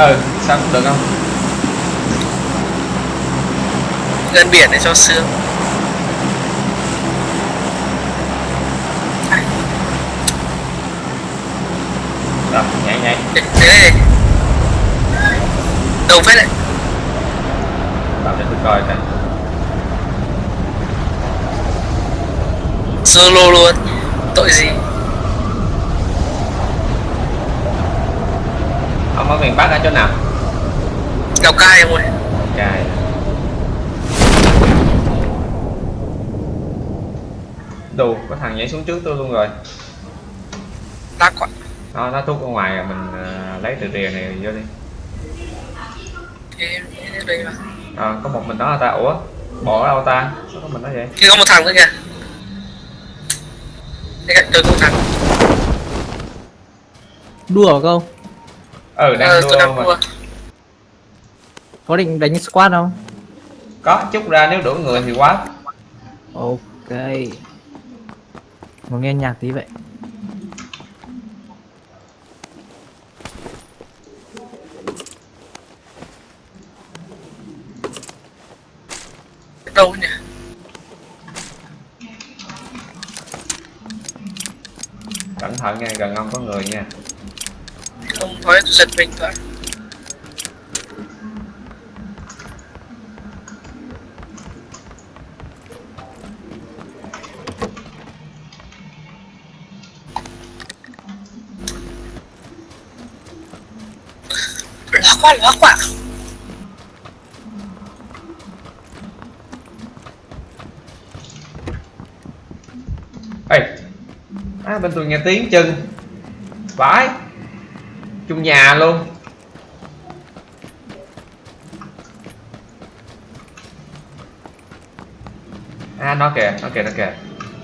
ừ sao cũng được không? Gần biển để cho sướng rồi nhảy nhảy đây. Đầu phết đấy. Vào để tôi coi coi Solo luôn. Tội gì ông ở miền bắc ở chỗ nào? Lào Cai em ơi. Cài đủ có thằng nhảy xuống trước tôi luôn rồi. Lắc quá nó nó thuốc ở ngoài rồi mình ờ, lấy từ rìa này vô đi. Ờ, có một mình đó là ta? Ủa bỏ đâu ta? Sao có mình đó vậy? Kia có một thằng nữa kìa. Đây cạnh tôi có một thằng. Đùa không? Ừ đang Ờ, đua đang đua. Có định đánh squad không? có chút ra nếu đủ người thì quá. Ok. Muốn nghe nhạc tí vậy. Đâu nhỉ? Cẩn thận nha gần ông có người nha không tôi giật mình thôi. Lóa quá, lóa quá ê à, bên tôi nghe tiếng chân. Vãi chung nhà luôn. À nó kìa nó kìa nó kìa.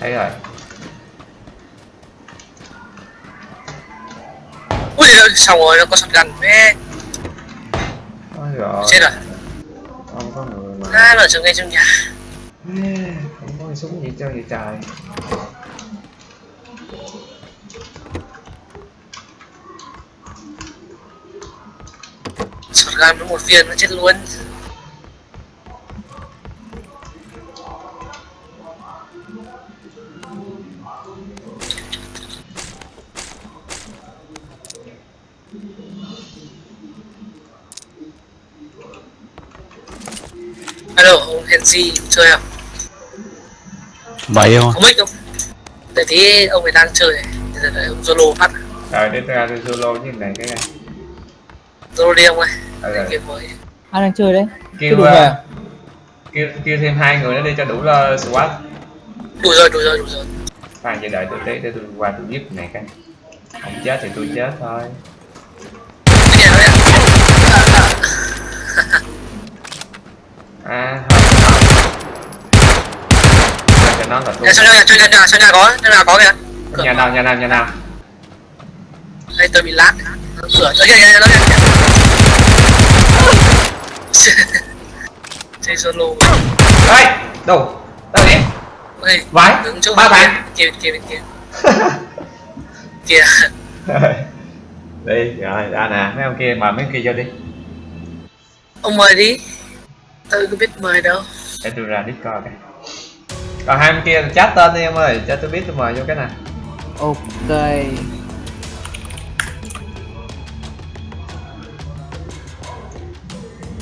Thấy rồi. Ui, xong rồi, nó có shotgun mẹ Ôi rồi Chết rồi. Không có người mà. À, nó ở ngay trong nhà? Không có súng gì cho vậy trời Shotgun với một viên nó chết luôn Alo, ông Henry chơi không? Vậy không? Có mic không? Để tí ông ấy đang chơi này giờ đợi ông Zolo phát rồi đi ra solo với này cái này Zolo đi ông ơi mới. Ai đang chơi đấy? kêu đủ về. kêu kêu thêm hai người nữa đi cho đủ uh, squad. Đủ rồi, đủ rồi, đủ rồi. Khoan vậy đợi tôi tí để tôi qua tôi giúp này cái. Không chết thì tôi chết thôi. À cho nó là tôi Nhà sau nhà, nhà, nhà, sau nhà có, nhà nào có kìa. Nhà nào nhà nào nhà nào? Đây tôi bị lát Kìa, kìa, kìa, kìa Chơi solo ê đâu đâu vậy Ê, ba bạn. kia, bên kia, kia Kìa. Đi rồi ra nè mấy ông kia mời mấy ông kia vô đi. Ông mời đi. Tôi có biết mời đâu. Để tôi ra discord cái còn hai ông kia chat tên đi em ơi. Cho tôi biết tôi mời vô cái nào. Ok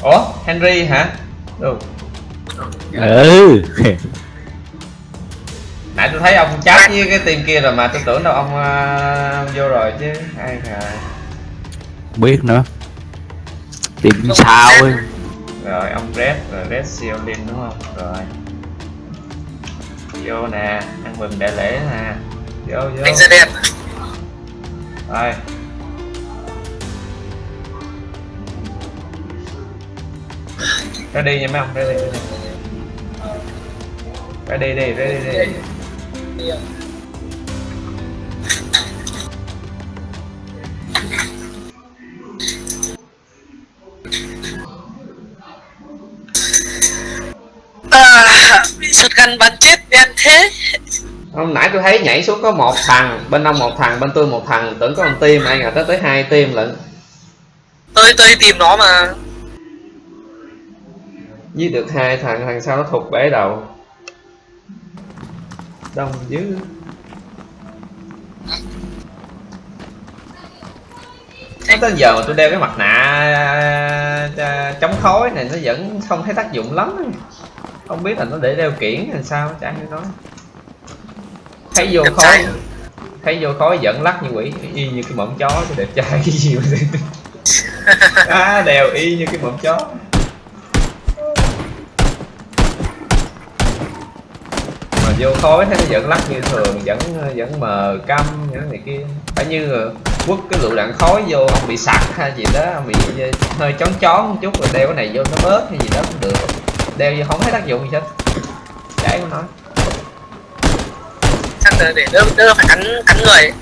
ủa henry hả? Đâu Ừ. Nãy tôi thấy ông chat với cái team kia rồi mà tôi tưởng đâu ông uh, vô rồi chứ ai à Biết nữa. Tìm sao ấy. Rồi ông red rồi red siêu linh đúng không? Rồi. Vô nè ăn mừng đại lễ nè. Vô vô. Anh ra đẹp. Rồi ra đi nha mấy ông ra đi ra đi đi ra đi đi à, shotgun bắn chết đen thế. Hôm nãy tôi thấy nhảy xuống có một thằng bên ông một thằng bên tôi một thằng tưởng có một team ai ngờ tới tới hai team lận. Tôi tôi tìm nó mà giết được hai thằng thằng sau nó thụt bể đầu. Đông dữ. Nó tới giờ mà tôi đeo cái mặt nạ à, chống khói này nó vẫn không thấy tác dụng lắm. Không biết là nó để đeo kiển hay sao chả hiểu nói. Thấy vô khói. thấy vô khói giận lắc như quỷ y như cái mỏm chó tôi đẹp trai. Cái gì mà à, đèo y như cái mỏm chó mà vô khói thấy nó vẫn lắc như thường, vẫn vẫn mờ câm những này kia. Phải như quất cái lựu đạn khói vô, ông bị sặc hay gì đó, ông bị ờ, hơi chón chón một chút rồi đeo cái này vô nó bớt hay gì đó cũng được. Đeo vô không thấy tác dụng gì hết. Chảy không nói. Chắc là để đỡ đỡ phải cắn cắn người.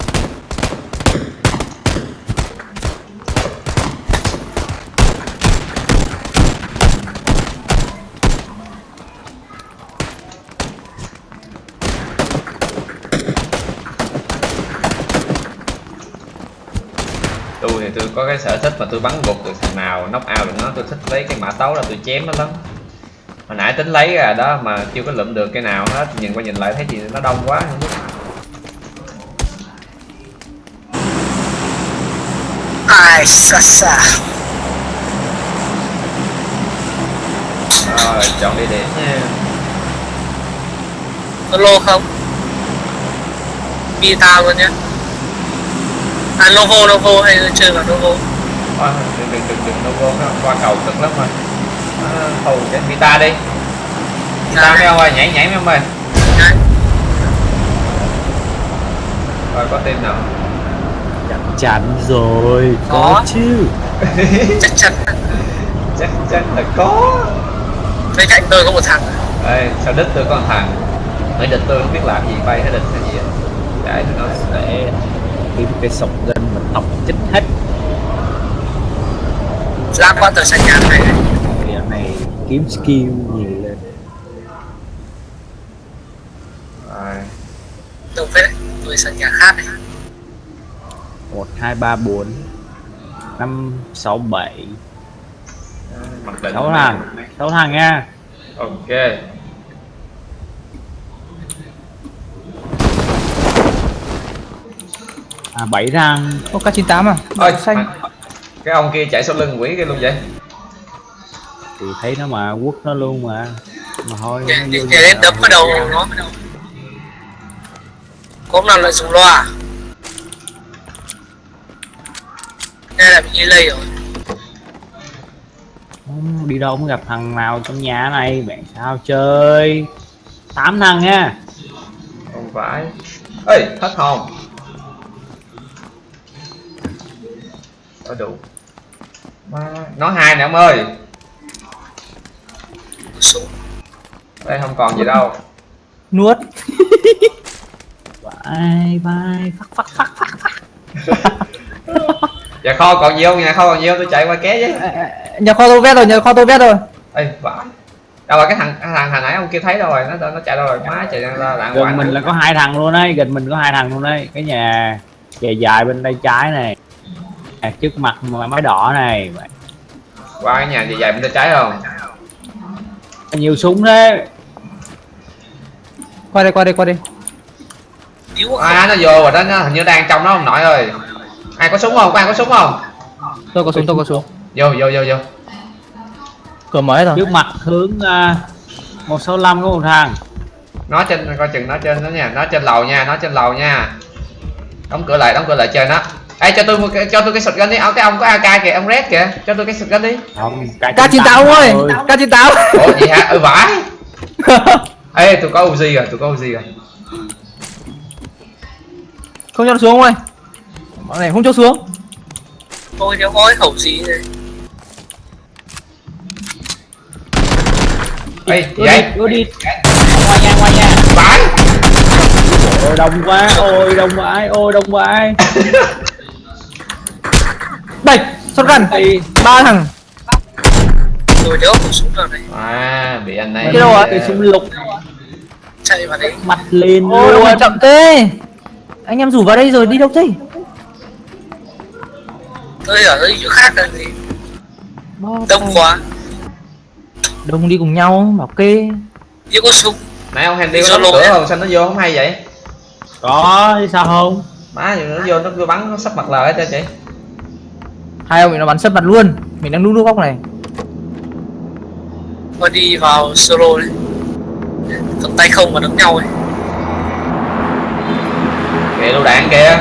Tôi có cái sở thích mà tôi bắn gục được thằng nào knock out được nó tôi thích lấy cái mã tấu là tôi chém nó lắm. Hồi nãy tính lấy ra đó mà chưa có lượm được cái nào hết nhìn qua nhìn lại thấy gì nó đông quá không biết. Ai xa xa. Rồi chọn địa điểm nha. Solo không? Vita luôn nhé à Novo Novo hay là chơi vào Novo? Thôi, đừng đừng đừng đừng nó nó qua cầu cực lắm rồi. À, thù cái Vita đi. Vita mấy ông ơi nhảy nhảy mấy ơi Đấy. rồi có team nào? Chắc chắn rồi có, Có. chứ. Chắc chắn. Chắc chắn là có. Bên cạnh tôi có một thằng. Ê, sao đích tôi có một thằng? Mấy địch tôi không biết làm gì bay hay địch hay gì á. Để để kiếm cái sọc gân mà tóc chết hết. Ra qua tờ sân nhà này Giờ này kiếm skill nhiều lên. Rồi. Tôi với tôi sân nhà khác này. Một hai ba bốn năm sáu bảy. Định sáu thằng sáu thằng nha. Ok à bảy thằng Ô K98 à? ơi xanh. cái ông kia chạy sau lưng quỷ kia luôn vậy? Thì thấy nó mà quất nó luôn mà. Mà thôi lên nhà đấm vào đầu nó có hôm nào lại dùng loa đây là bị delay rồi. Không, đi đâu cũng gặp thằng nào trong nhà này bạn sao chơi? Tám thằng nha. Không phải. Ê hết hồn có đủ. Má, nói hai nè ông ơi. Đây không còn gì đâu. Nuốt. bye bye. Phát phát phát phát phát nhà kho còn nhiều nhà kho còn nhiều tôi chạy qua ké với À, à, Nhà kho tôi vét rồi, nhà kho tôi vét rồi. ê vãi đâu rồi cái thằng cái thằng hồi nãy ông kia thấy đâu rồi? Nó nó chạy đâu rồi? Má chạy ra lạng gần mình là có hai thằng luôn đấy gần mình có hai thằng luôn đấy cái nhà dài dài bên tay trái này à, trước mặt mà máy đỏ này. Qua cái nhà dài dài bên tay trái không? Nhiều súng đấy Qua đây, qua đây, qua đây. à nó vô rồi đó nó hình như đang trong đó ông nội ơi. Ai có súng không? Có ai có súng không? Tôi có súng, tôi có súng. vô vô vô vô. Cửa mở rồi. trước mặt hướng uh, 165 có một thằng. Nó trên coi chừng nó trên đó nha nó trên lầu nha nó trên lầu nha. Đóng cửa lại đóng cửa lại chơi nó Ê cho tôi một cái cho tôi cái shotgun đi, ông cái ông có AK kìa, ông Red kìa, cho tôi cái shotgun đi. không K98 ông ơi, K98. Ủa gì hả? Ừ vãi. Ê tôi có Uzi rồi, tôi có Uzi rồi. Không cho nó xuống ông ơi. Bọn này không cho xuống. tôi nếu có cái khẩu gì này Ê gì vậy? đi, ủa đi ngoài nhà ngoài nhà Vãi. ôi đông quá ôi đông vãi ôi đông vãi Đây, shotgun. Thì Ba thằng. tôi nhớ khẩu súng nào này À bị anh này. Cái đâu ạ? cái súng lục. Chạy vào đấy mặt lên Ôi, luôn. chậm thế. Anh em rủ vào đây rồi đi đâu thế? tôi ở đây chỗ khác gì Bó đông quá. Đông đi cùng nhau bảo kê. Nhưng có súng. Nãy ông Henry có Solo đóng cửa không? Sao nó vô không hay vậy? Có chứ sao không? Má nó vô nó vô bắn nó sắp mặt lời hết trơn chị hai ông bị nó bắn sấp mặt luôn. Mình đang núp núp góc này. Và đi vào solo đấy. Cầm tay không mà đấm nhau ấy. Kìa lựu đạn kìa.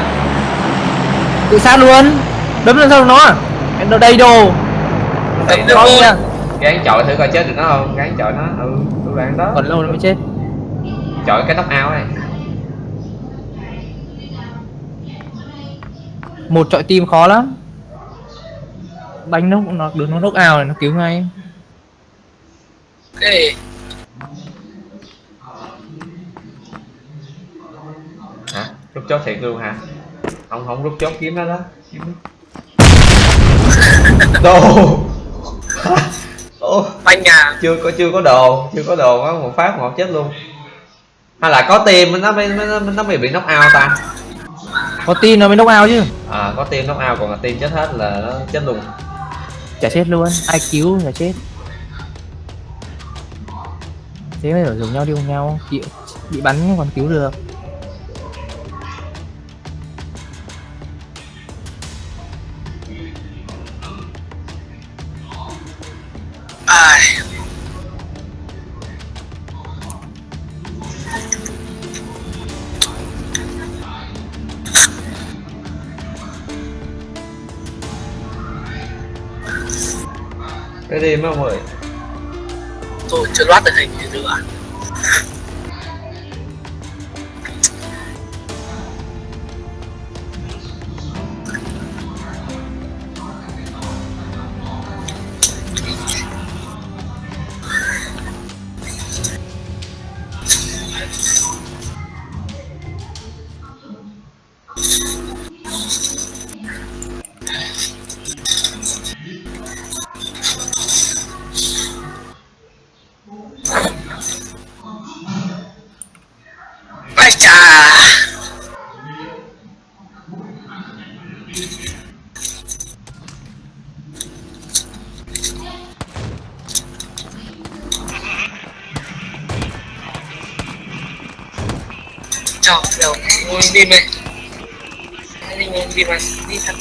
Tự sát luôn. Đấm lên sau nó? Em đâu đây đồ. Nó rồi. nha. Gán chọi thử coi chết được nó không? Gán chọi nó. Ừ lựu đạn đó. Còn lâu nó mới chết. Chọi cái tóc ao này một trọi tim khó lắm đánh nó nó đứng nó nốc ao này nó cứu ngay. Ok hả? Rút chốt thiệt luôn hả? Ông không rút chốt kiếm nó đó. Đồ. Ồ, banh nhà chưa có chưa có đồ chưa có đồ có một phát một chết luôn. Hay là có tiền nó mới nó, nó mới bị knock out ta? Có tim nó mới nốc ao chứ? À có tiền knock out còn là tiền chết hết là nó chết luôn chả chết luôn ai cứu là chết. Thế mới ở dùng nhau đi cùng nhau bị, bị bắn còn cứu được. Đêm không ơi. Tôi chưa loát được hình gì nữa đâu, ngồi đi mày Đi ngồi đi mà, đi thật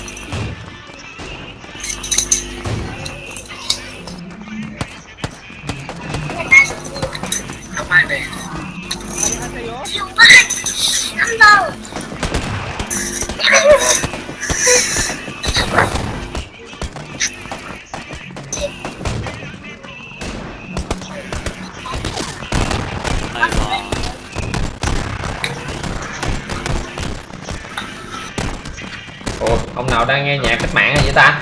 Không ông nào đang nghe nhạc cách mạng vậy ta?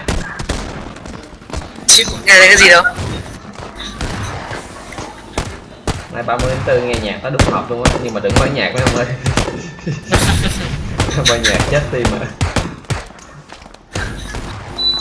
Chứ nghe thấy cái gì đâu. Nay 30 tháng 4 nghe nhạc nó đúng hợp luôn á nhưng mà đừng mở nhạc mấy ông ơi. Mở nhạc chết tim mà